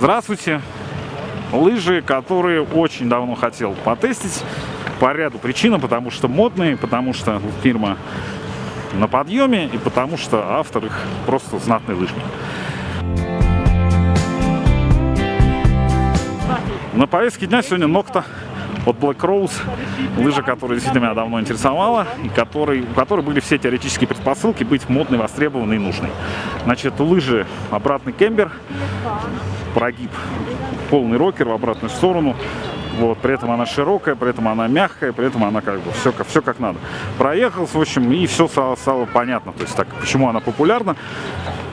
Здравствуйте! Лыжи, которые очень давно хотел потестить по ряду причин, потому что модные, потому что фирма на подъеме и потому что автор их просто знатный лыжник. На повестке дня сегодня Нокта от Black Rose, лыжа, которая действительно меня давно интересовала, и который, у которой были все теоретические предпосылки быть модной, востребованной и нужной. Значит, лыжи обратный кембер, прогиб, полный рокер в обратную сторону, вот, при этом она широкая, при этом она мягкая, при этом она как бы все, все как надо. Проехал, в общем, и все стало, стало понятно, то есть так, почему она популярна.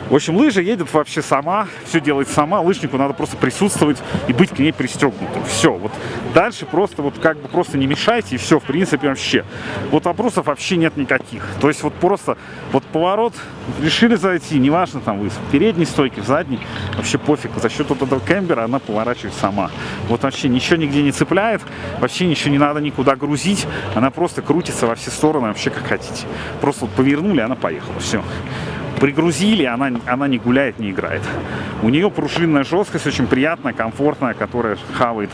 В общем, лыжа едет вообще сама, все делает сама, лыжнику надо просто присутствовать и быть к ней пристегнутым. Все, вот дальше просто вот как бы просто не мешайте и все, в принципе, вообще. Вот вопросов вообще нет никаких. То есть вот просто вот поворот, решили зайти, неважно там вы в передней стойке, в задней, вообще пофиг. За счет вот этого кембера она поворачивает сама. Вот вообще ничего нигде не цепляет, вообще ничего не надо никуда грузить, она просто крутится во все стороны, вообще как хотите. Просто вот повернули, она поехала, все пригрузили, она, она не гуляет, не играет. У нее пружинная жесткость очень приятная, комфортная, которая хавает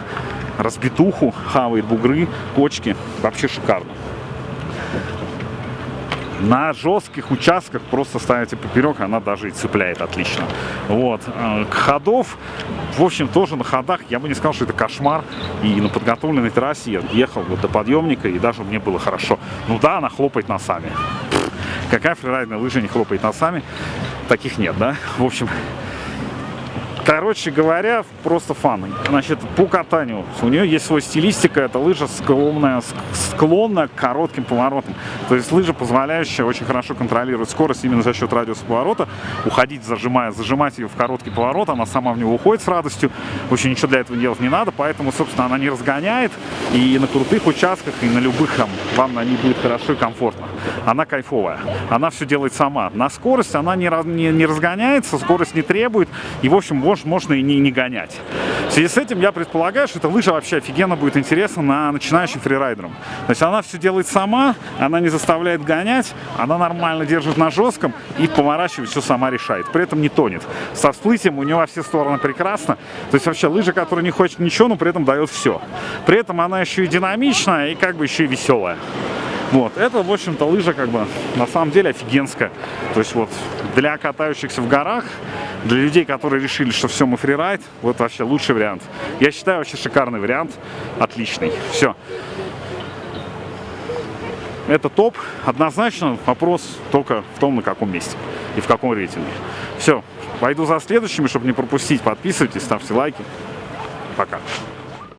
разбитуху, хавает бугры, кочки. Вообще шикарно. На жестких участках просто ставите поперек, она даже и цепляет отлично. Вот. Э, ходов, в общем, тоже на ходах, я бы не сказал, что это кошмар. И на подготовленной трассе я ехал вот до подъемника, и даже мне было хорошо. Ну да, она хлопает носами. Какая фрирайдная лыжа не хлопает носами? Таких нет, да? В общем, Короче говоря, просто фан. Значит, по катанию. У нее есть свой стилистика. Это лыжа склонная, склонная к коротким поворотам. То есть лыжа, позволяющая очень хорошо контролировать скорость именно за счет радиуса поворота. Уходить, зажимая, зажимать ее в короткий поворот. Она сама в него уходит с радостью. Общем, ничего для этого делать не надо. Поэтому, собственно, она не разгоняет. И на крутых участках, и на любых там, вам на ней будет хорошо и комфортно. Она кайфовая. Она все делает сама. На скорость она не, не, не разгоняется, скорость не требует. И, в общем, может, можно и не, не гонять. В связи с этим я предполагаю, что эта лыжа вообще офигенно будет интересна на начинающим фрирайдерам. То есть она все делает сама, она не заставляет гонять, она нормально держит на жестком и поворачивает все сама решает. При этом не тонет. Со всплытием у нее во все стороны прекрасно. То есть вообще лыжа, которая не хочет ничего, но при этом дает все. При этом она еще и динамичная и как бы еще и веселая. Вот, это, в общем-то, лыжа как бы на самом деле офигенская. То есть вот для катающихся в горах, для людей, которые решили, что все, мы фрирайд, вот вообще лучший вариант. Я считаю, вообще шикарный вариант, отличный. Все. Это топ. Однозначно вопрос только в том, на каком месте и в каком рейтинге. Все, пойду за следующими, чтобы не пропустить. Подписывайтесь, ставьте лайки. Пока.